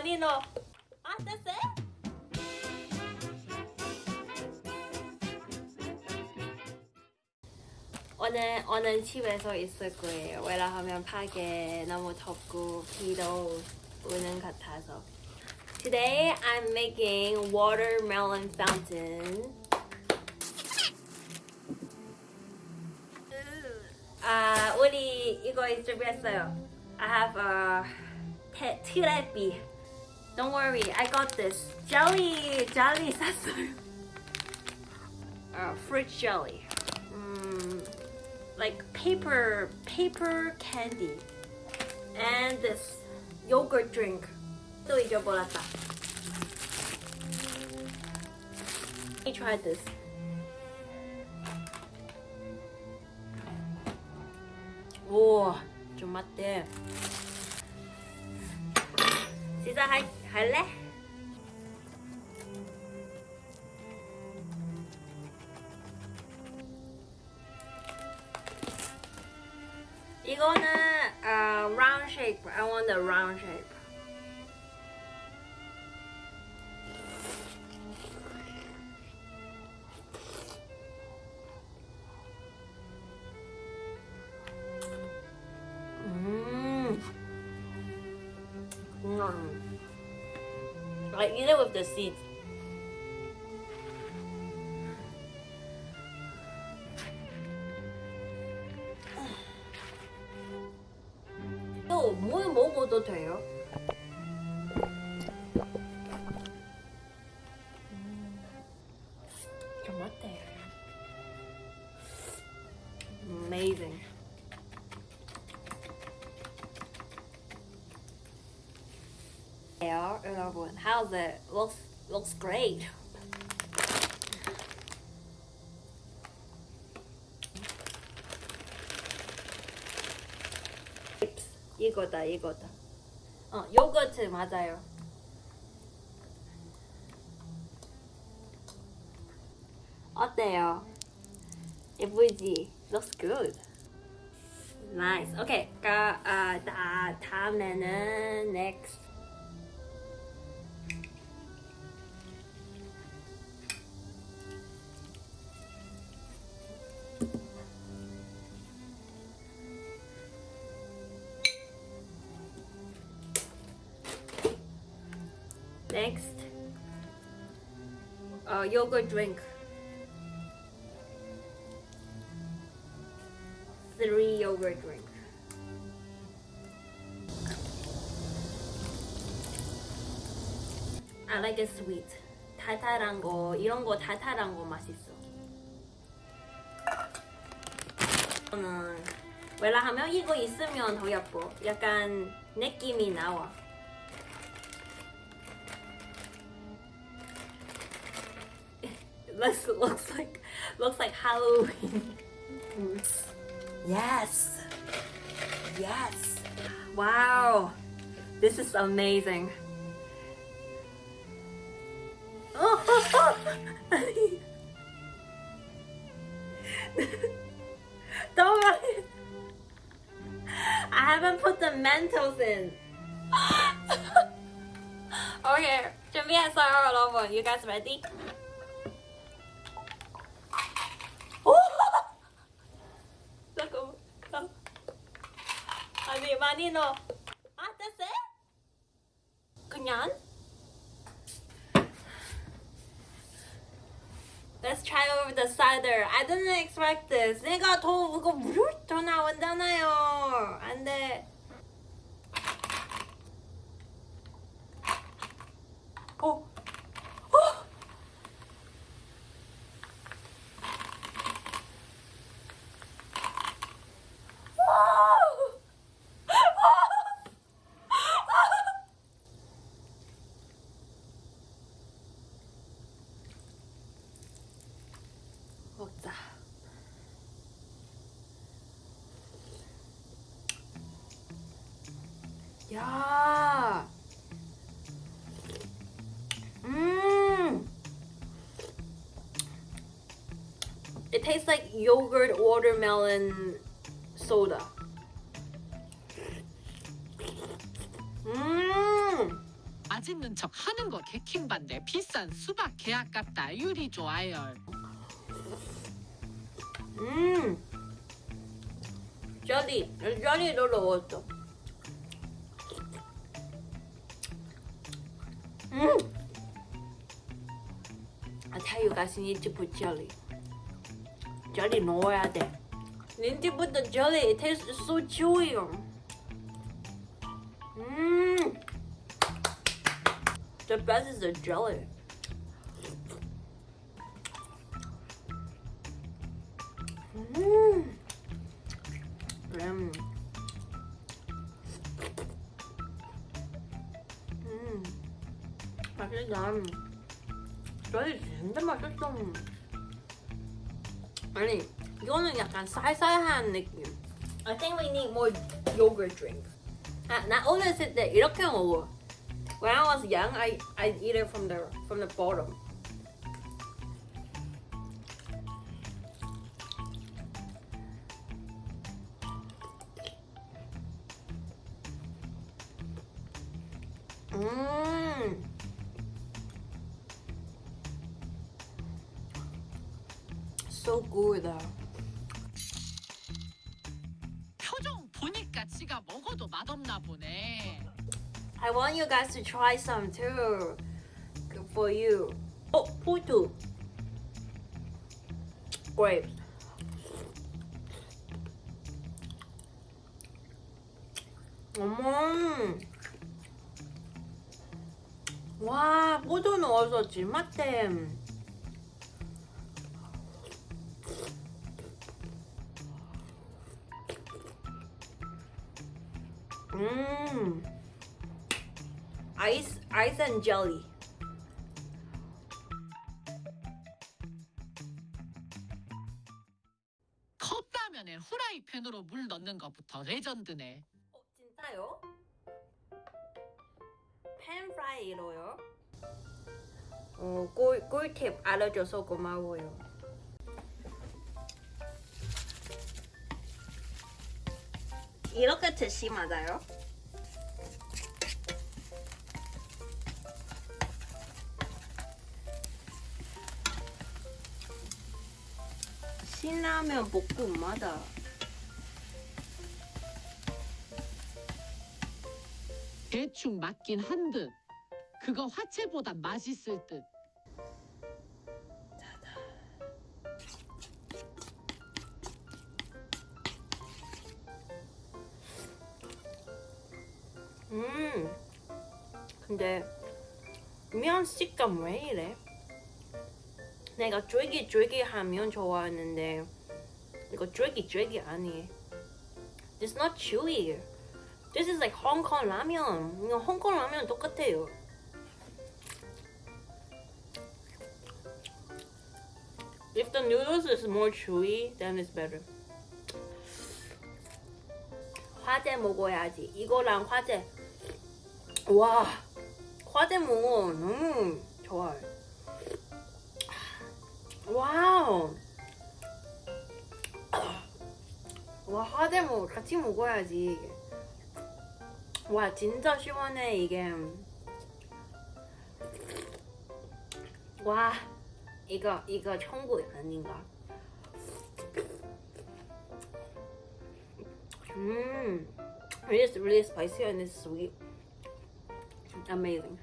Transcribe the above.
많이 넣어. 아, 됐어요? 오늘 오늘 집에서 있을 거예요. 왜냐하면 밖에 너무 덥고 비도 오는 같아서. Today I'm making watermelon fountain. 아, 우리 이거 준비했어요. I have a 테, 티레비. Don't worry, I got this. Jelly, jelly 샀어요. Uh, fruit jelly. Mm, like paper, paper candy. And this yogurt drink. 또 잊어버렸다. Let me try this. 오, 좀 맞대. 시작할, 할 래? 이거는 uh, round shape. I want the round shape. I eat it with the seeds. 또 뭘 먹어도 돼요? Yeah, 여러분, how's it? Looks looks great. 이거다 이거다. 어 요거트 맞아요. 어때요? 예쁘지? Looks good. Nice. Okay. 가, 아, 다, 다음에는. Next, uh, yogurt drink. Three yogurt drink. I like it sweet. 달달한 거, 이런 거 달달한 거 맛있어. 저는 왜냐하면 이거 있으면 더 예뻐. 약간 느낌이 나와. looks looks like looks like Halloween. yes. Yes. Wow. This is amazing. Don't worry. I haven't put the Mentos in. okay, 준비했어요, 여러분. You guys ready? 많이 넣어. 아 됐어요? 그냥. Let's try over the cider. I didn't expect this. 내가 더 이거 물더 나온잖아요. 안 돼. 어. 어. 먹자. 야. 음. It tastes like yogurt watermelon soda. 음. 맛있는 척 하는 거 개킹반데 비싼 수박 개 아깝다 유리 좋아요 음. 젤리, 젤리도 넣었어. I tell you guys, you need to put jelly. jelly 넣어야 돼. You need to put the jelly. It tastes so chewy. Mmm. The best is the jelly. 음. 음. 음. 맛있다. 저희 진짜 맛있어. 아니, 이거는 약간 쌀쌀한 느낌. I think we need more yogurt drink. 아, 나 어렸을 때 이렇게 먹어. When I was young, I I eat it from the from the bottom. 음. So good. 표정 보니까 지가 먹어도 맛없나 보네 I want you guys to try some too. Good for you. Oh, 포도. Grapes. 어머. 와, 포도 넣어서 찜맛템. 음. Ice, ice and jelly. 컵라면에 후라이팬으로 물 넣는 것부터 레전드네 어, 진짜요? 팬 프라이로요? 어, 꿀, 꿀팁 알려줘서 고마워요. 이렇게 드시 맞아요? 신라면 볶음마다 대충 맞긴 한 듯. 그거 화채보다 맛있을 듯 음. 근데 면 식감 왜 이래? 내가 쫄깃쫄깃하면 좋아하는데 이거 쫄깃쫄깃 아니에요. It's not chewy. This is like Hong Kong 라면. 이거 홍콩 라면 똑같아요. If the noodles is more chewy, then it's better. 화제 먹어야지. 이거랑 화제. 와, 먹어. 너무 좋아요. 와우. 와, 먹어. 같이 먹어야지. 와, 진짜 시원해, 이게. 와, 이거, 이거 천국 아닌가? Mmm, it is really spicy and it's sweet. Amazing.